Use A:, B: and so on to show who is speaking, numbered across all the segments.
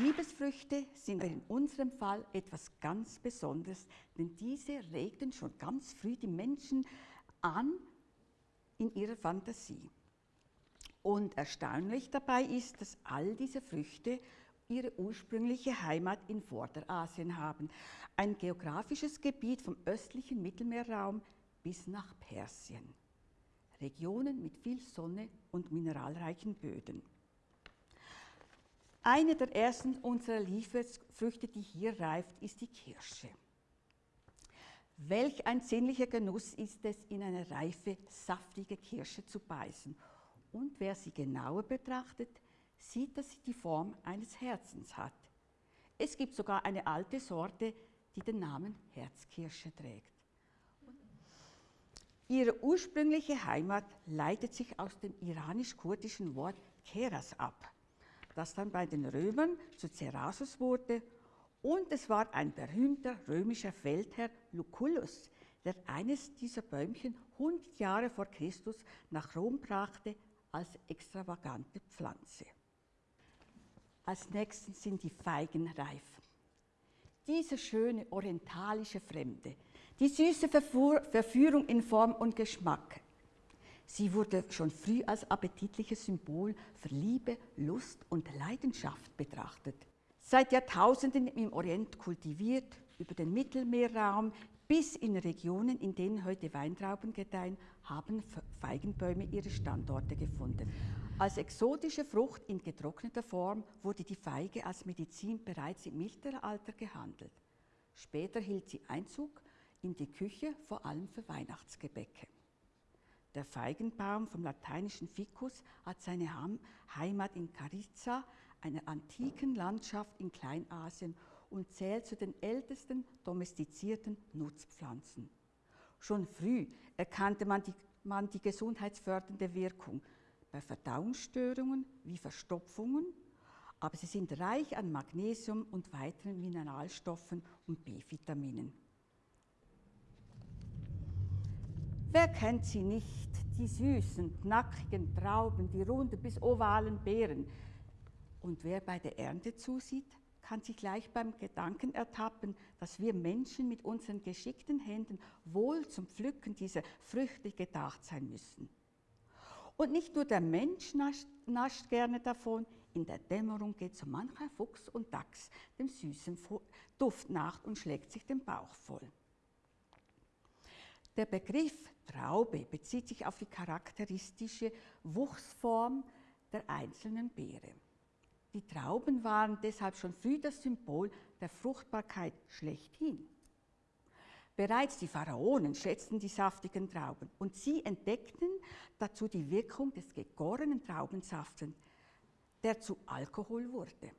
A: Liebesfrüchte sind in unserem Fall etwas ganz Besonderes, denn diese regten schon ganz früh die Menschen an in ihrer Fantasie. Und erstaunlich dabei ist, dass all diese Früchte ihre ursprüngliche Heimat in Vorderasien haben, ein geografisches Gebiet vom östlichen Mittelmeerraum bis nach Persien. Regionen mit viel Sonne und mineralreichen Böden. Eine der ersten unserer Lieferfrüchte, die hier reift, ist die Kirsche. Welch ein sinnlicher Genuss ist es, in eine reife, saftige Kirsche zu beißen. Und wer sie genauer betrachtet, sieht, dass sie die Form eines Herzens hat. Es gibt sogar eine alte Sorte, die den Namen Herzkirsche trägt. Ihre ursprüngliche Heimat leitet sich aus dem iranisch-kurdischen Wort Keras ab das dann bei den Römern zu Cerasus wurde. Und es war ein berühmter römischer Feldherr Lucullus, der eines dieser Bäumchen 100 Jahre vor Christus nach Rom brachte als extravagante Pflanze. Als nächstes sind die Feigen reif. Diese schöne orientalische Fremde, die süße Verführung in Form und Geschmack, Sie wurde schon früh als appetitliches Symbol für Liebe, Lust und Leidenschaft betrachtet. Seit Jahrtausenden im Orient kultiviert, über den Mittelmeerraum bis in Regionen, in denen heute Weintrauben gedeihen, haben Feigenbäume ihre Standorte gefunden. Als exotische Frucht in getrockneter Form wurde die Feige als Medizin bereits im Mittelalter gehandelt. Später hielt sie Einzug in die Küche, vor allem für Weihnachtsgebäcke. Der Feigenbaum vom lateinischen Ficus hat seine Heimat in Carizza, einer antiken Landschaft in Kleinasien und zählt zu den ältesten domestizierten Nutzpflanzen. Schon früh erkannte man die, man die gesundheitsfördernde Wirkung bei Verdauungsstörungen wie Verstopfungen, aber sie sind reich an Magnesium und weiteren Mineralstoffen und B-Vitaminen. Wer kennt sie nicht, die süßen, knackigen Trauben, die runden bis ovalen Beeren? Und wer bei der Ernte zusieht, kann sich gleich beim Gedanken ertappen, dass wir Menschen mit unseren geschickten Händen wohl zum Pflücken dieser Früchte gedacht sein müssen. Und nicht nur der Mensch nascht, nascht gerne davon, in der Dämmerung geht so mancher Fuchs und Dachs dem süßen Duft nach und schlägt sich den Bauch voll. Der Begriff Traube bezieht sich auf die charakteristische Wuchsform der einzelnen Beere. Die Trauben waren deshalb schon früh das Symbol der Fruchtbarkeit schlechthin. Bereits die Pharaonen schätzten die saftigen Trauben und sie entdeckten dazu die Wirkung des gegorenen Traubensaftes, der zu Alkohol wurde.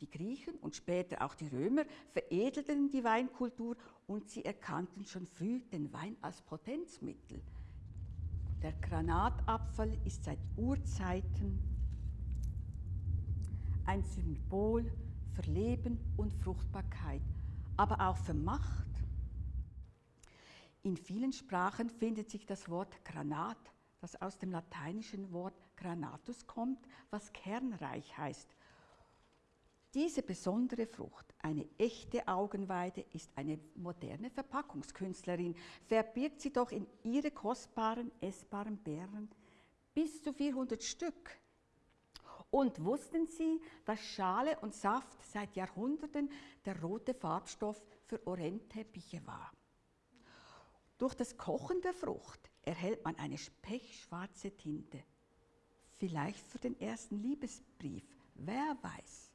A: Die Griechen und später auch die Römer veredelten die Weinkultur und sie erkannten schon früh den Wein als Potenzmittel. Der Granatapfel ist seit Urzeiten ein Symbol für Leben und Fruchtbarkeit, aber auch für Macht. In vielen Sprachen findet sich das Wort Granat, das aus dem lateinischen Wort granatus kommt, was kernreich heißt diese besondere Frucht, eine echte Augenweide, ist eine moderne Verpackungskünstlerin, verbirgt sie doch in ihre kostbaren, essbaren Beeren bis zu 400 Stück. Und wussten Sie, dass Schale und Saft seit Jahrhunderten der rote Farbstoff für Orientteppiche war? Durch das Kochen der Frucht erhält man eine pechschwarze Tinte. Vielleicht für den ersten Liebesbrief, wer weiß.